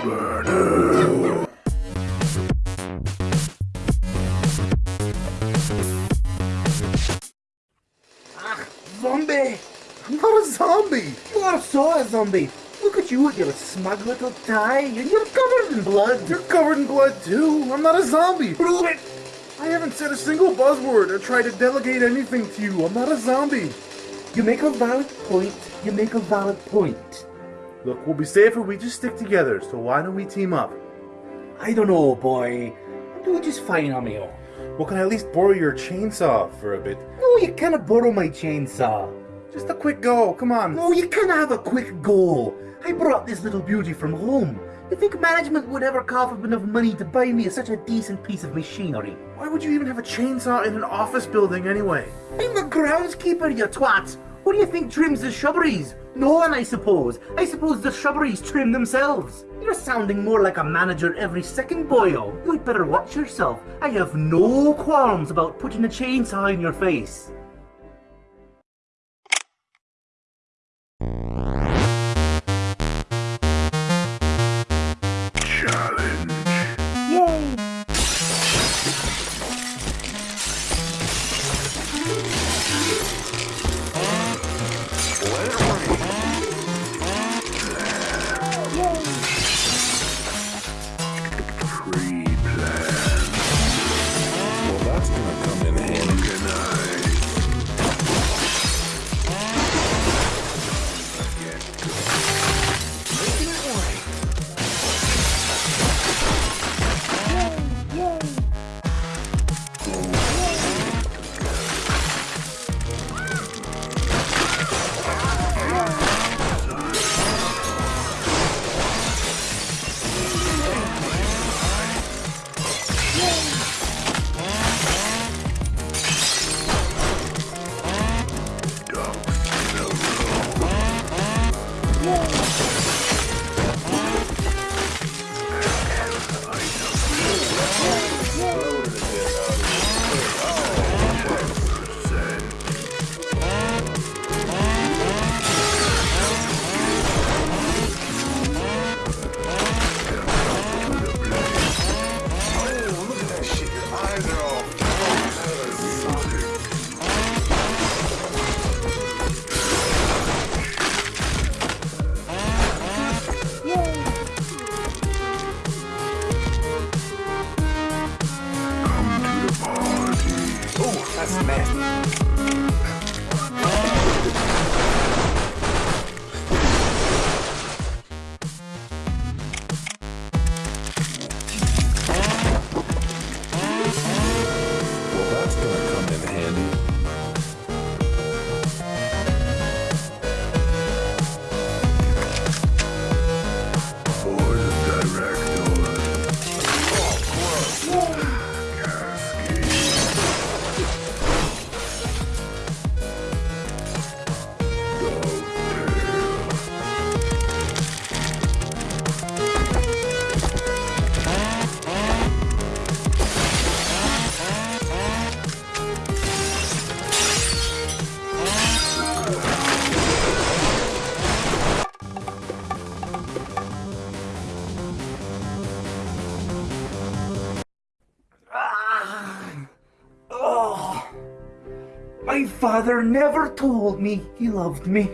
Ah, zombie! I'm not a zombie! You are so a zombie! Look at you with your smug little tie, and you're covered in blood! You're covered in blood too! I'm not a zombie! I haven't said a single buzzword or tried to delegate anything to you. I'm not a zombie. You make a valid point. You make a valid point. Look, we'll be safer if we just stick together, so why don't we team up? I don't know, boy. I'm doing just fine on my own. Well, can I at least borrow your chainsaw for a bit? No, you cannot borrow my chainsaw. Just a quick go, come on. No, you cannot have a quick go. I brought this little beauty from home. You think management would ever cough up enough money to buy me such a decent piece of machinery? Why would you even have a chainsaw in an office building anyway? I'm the groundskeeper, you twat. What do you think trims the shrubberies? No one, I suppose. I suppose the shrubberies trim themselves. You're sounding more like a manager every second, boyo. You'd better watch yourself. I have no qualms about putting a chainsaw in your face. Father never told me he loved me.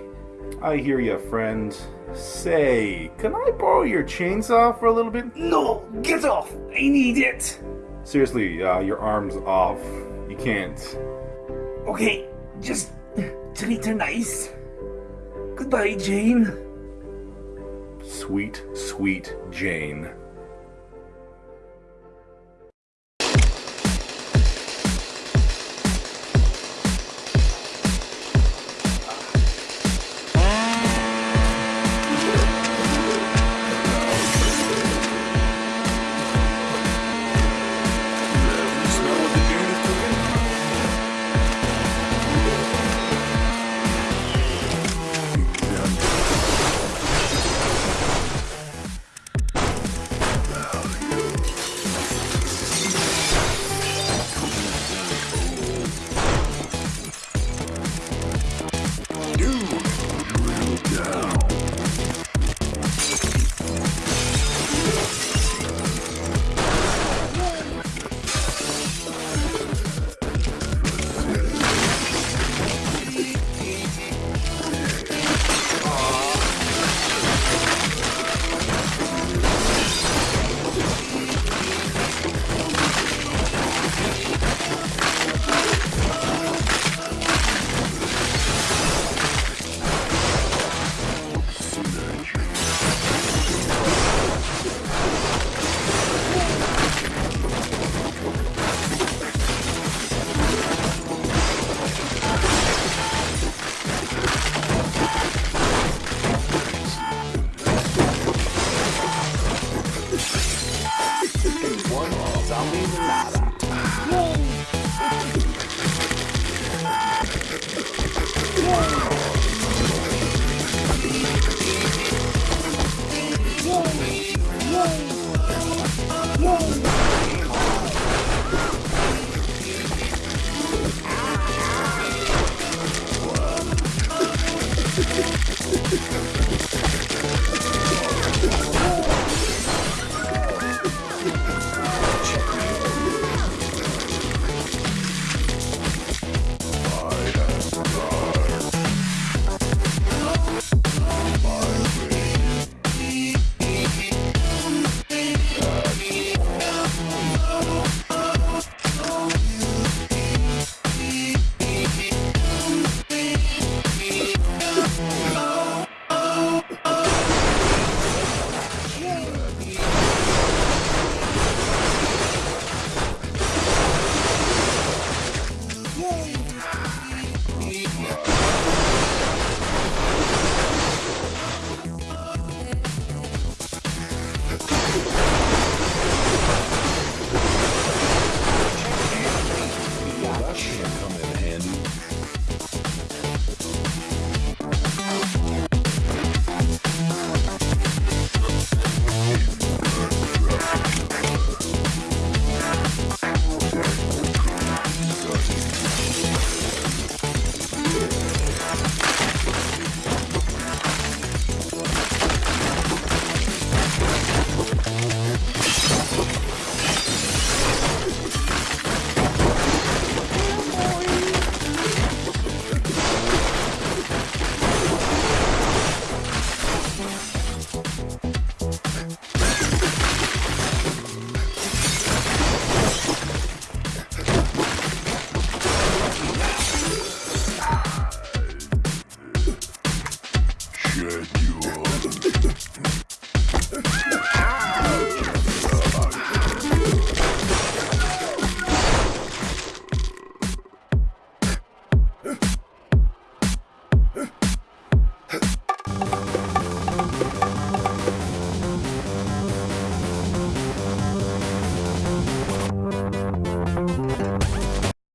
I hear you, friend. Say, can I borrow your chainsaw for a little bit? No, get off. I need it. Seriously, uh, your arm's off. You can't. Okay, just treat her nice. Goodbye, Jane. Sweet, sweet Jane.